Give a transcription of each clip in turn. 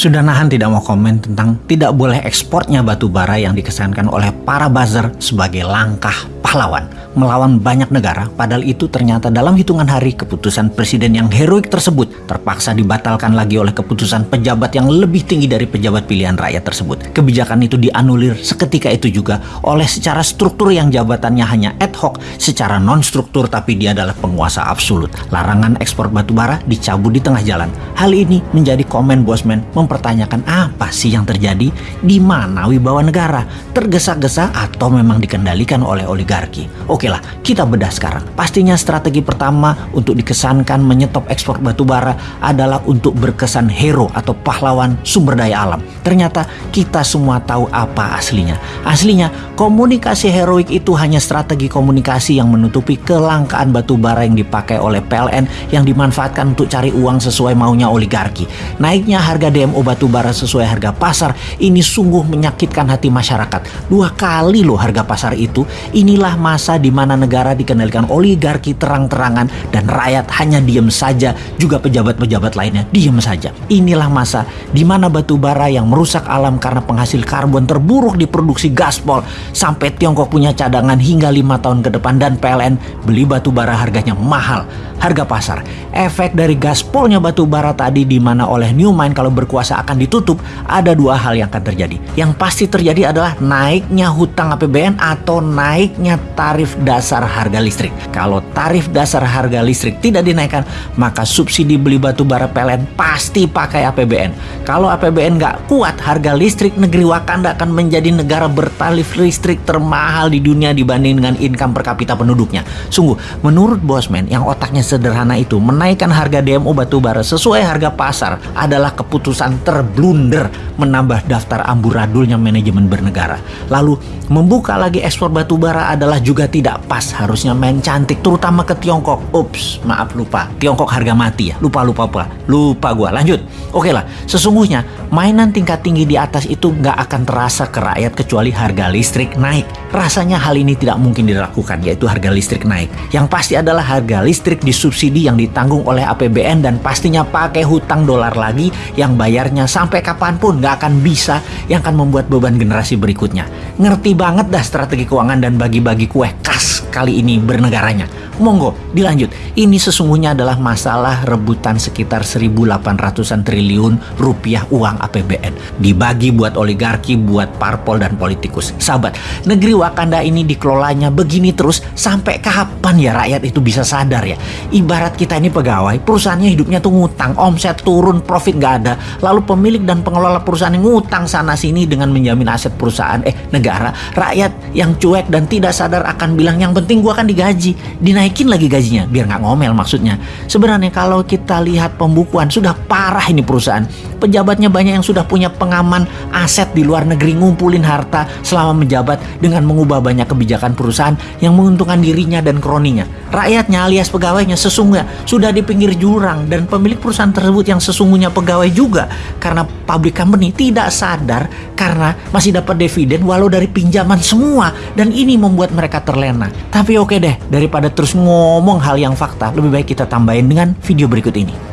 sudah nahan tidak mau komen tentang tidak boleh ekspornya batu bara yang dikesankan oleh para buzzer sebagai langkah pahlawan melawan banyak negara padahal itu ternyata dalam hitungan hari keputusan presiden yang heroik tersebut terpaksa dibatalkan lagi oleh keputusan pejabat yang lebih tinggi dari pejabat pilihan rakyat tersebut. Kebijakan itu dianulir seketika itu juga oleh secara struktur yang jabatannya hanya ad hoc secara non-struktur tapi dia adalah penguasa absolut. Larangan ekspor batu bara dicabut di tengah jalan. Hal ini menjadi komen Bosman mempertanyakan apa sih yang terjadi di mana wibawa negara tergesa-gesa atau memang dikendalikan oleh oligarki. Oke lah, kita bedah sekarang. Pastinya strategi pertama untuk dikesankan menyetop ekspor batu bara adalah untuk berkesan hero atau pahlawan sumber daya alam. Ternyata kita semua tahu apa aslinya. Aslinya, komunikasi heroik itu hanya strategi komunikasi yang menutupi kelangkaan batu bara yang dipakai oleh PLN yang dimanfaatkan untuk cari uang sesuai maunya oligarki. Naiknya harga DMO batu bara sesuai harga pasar ini sungguh menyakitkan hati masyarakat. Dua kali loh harga pasar itu. Inilah masa di mana negara dikendalikan oligarki terang-terangan dan rakyat hanya diem saja, juga pejabat-pejabat lainnya diem saja. Inilah masa di mana batu bara yang merusak alam karena penghasil karbon terburuk diproduksi gaspol sampai Tiongkok punya cadangan hingga lima tahun ke depan dan PLN beli batu bara harganya mahal, harga pasar. Efek dari gaspolnya batu bara tadi di mana oleh Mine kalau berkuasa akan ditutup, ada dua hal yang akan terjadi. Yang pasti terjadi adalah naiknya hutang APBN atau naiknya tarif dasar harga listrik. Kalau tarif dasar harga listrik tidak dinaikkan, maka subsidi beli batu bara PLN pasti pakai APBN. Kalau APBN nggak kuat, harga listrik negeri Wakanda akan menjadi negara bertarif listrik termahal di dunia dibanding dengan income per kapita penduduknya. Sungguh, menurut Bosman yang otaknya sederhana itu, menaikkan harga DMO batu bara sesuai harga pasar adalah keputusan terblunder menambah daftar amburadulnya manajemen bernegara. Lalu, membuka lagi ekspor batu bara adalah juga tidak pas. Harusnya main cantik terutama ke Tiongkok. Ups maaf lupa. Tiongkok harga mati ya. Lupa lupa apa lupa gua. Lanjut. Oke lah sesungguhnya mainan tingkat tinggi di atas itu nggak akan terasa ke rakyat kecuali harga listrik naik. Rasanya hal ini tidak mungkin dilakukan yaitu harga listrik naik. Yang pasti adalah harga listrik disubsidi yang ditanggung oleh APBN dan pastinya pakai hutang dolar lagi yang bayarnya sampai kapan pun nggak akan bisa yang akan membuat beban generasi berikutnya. Ngerti banget dah strategi keuangan dan bagi-bagi kue kas kali ini bernegaranya. Monggo, dilanjut. Ini sesungguhnya adalah masalah rebutan sekitar 1.800-an triliun rupiah uang APBN. Dibagi buat oligarki, buat parpol dan politikus. Sahabat, negeri Wakanda ini dikelolanya begini terus sampai kapan ya rakyat itu bisa sadar ya? Ibarat kita ini pegawai, perusahaannya hidupnya tuh ngutang, omset turun, profit gak ada. Lalu pemilik dan pengelola perusahaan yang ngutang sana sini dengan menjamin aset perusahaan, eh negara. Rakyat yang cuek dan tidak sadar akan bilang yang penting gua kan digaji, dinaik naikin lagi gajinya biar nggak ngomel maksudnya. Sebenarnya kalau kita lihat pembukuan sudah parah ini perusahaan. Pejabatnya banyak yang sudah punya pengaman aset di luar negeri ngumpulin harta selama menjabat dengan mengubah banyak kebijakan perusahaan yang menguntungkan dirinya dan kroninya. Rakyatnya alias pegawainya sesungguhnya sudah di pinggir jurang dan pemilik perusahaan tersebut yang sesungguhnya pegawai juga karena public company tidak sadar karena masih dapat dividen walau dari pinjaman semua dan ini membuat mereka terlena. Tapi oke deh daripada terus ngomong hal yang fakta, lebih baik kita tambahin dengan video berikut ini.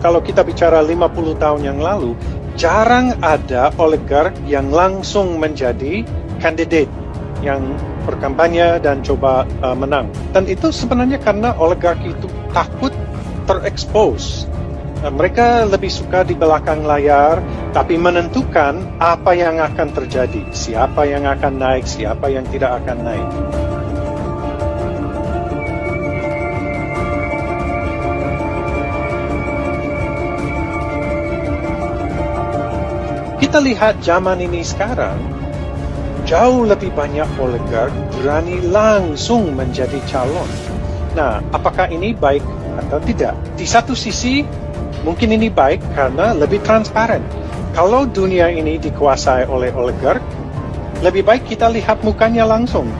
Kalau kita bicara 50 tahun yang lalu, jarang ada oligark yang langsung menjadi kandidat yang berkampanye dan coba uh, menang. Dan itu sebenarnya karena oligark itu takut terekspos. Uh, mereka lebih suka di belakang layar, tapi menentukan apa yang akan terjadi, siapa yang akan naik, siapa yang tidak akan naik. kita lihat zaman ini sekarang, jauh lebih banyak oligark berani langsung menjadi calon. Nah, apakah ini baik atau tidak? Di satu sisi, mungkin ini baik karena lebih transparan. Kalau dunia ini dikuasai oleh oligark, lebih baik kita lihat mukanya langsung.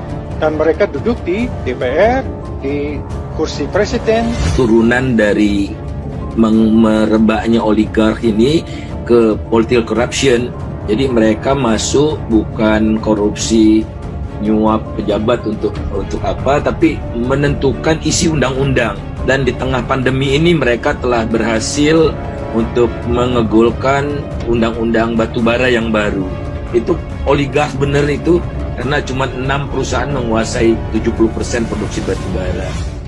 Dan mereka duduk di DPR, di kursi presiden. Turunan dari merebaknya oligark ini ke political corruption. Jadi mereka masuk bukan korupsi nyuap pejabat untuk untuk apa, tapi menentukan isi undang-undang. Dan di tengah pandemi ini mereka telah berhasil untuk mengegolkan undang-undang batubara yang baru. Itu oligark bener itu karena cuma enam perusahaan menguasai 70% produksi batubara.